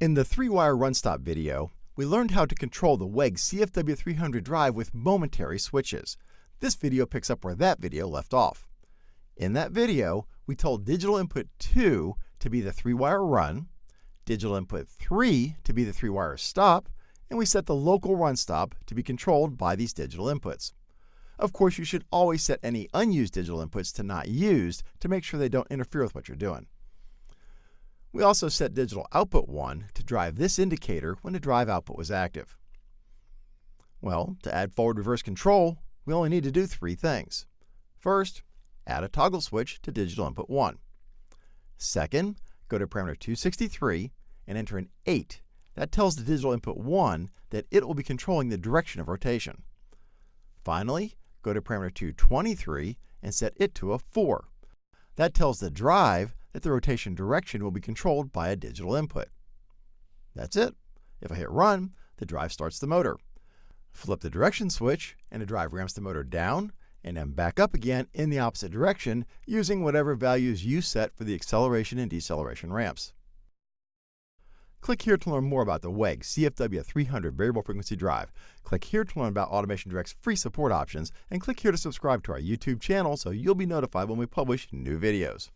In the three-wire run stop video, we learned how to control the WEG CFW300 drive with momentary switches. This video picks up where that video left off. In that video, we told digital input 2 to be the three-wire run, digital input 3 to be the three-wire stop, and we set the local run stop to be controlled by these digital inputs. Of course, you should always set any unused digital inputs to not used to make sure they don't interfere with what you're doing. We also set digital output 1 to drive this indicator when the drive output was active. Well, to add forward-reverse control, we only need to do three things. First, add a toggle switch to digital input 1. Second, go to parameter 263 and enter an 8. That tells the digital input 1 that it will be controlling the direction of rotation. Finally, go to parameter 223 and set it to a 4. That tells the drive that the rotation direction will be controlled by a digital input. That's it. If I hit run, the drive starts the motor. Flip the direction switch, and the drive ramps the motor down and then back up again in the opposite direction using whatever values you set for the acceleration and deceleration ramps. Click here to learn more about the WEG CFW300 variable frequency drive. Click here to learn about Automation Direct's free support options, and click here to subscribe to our YouTube channel so you'll be notified when we publish new videos.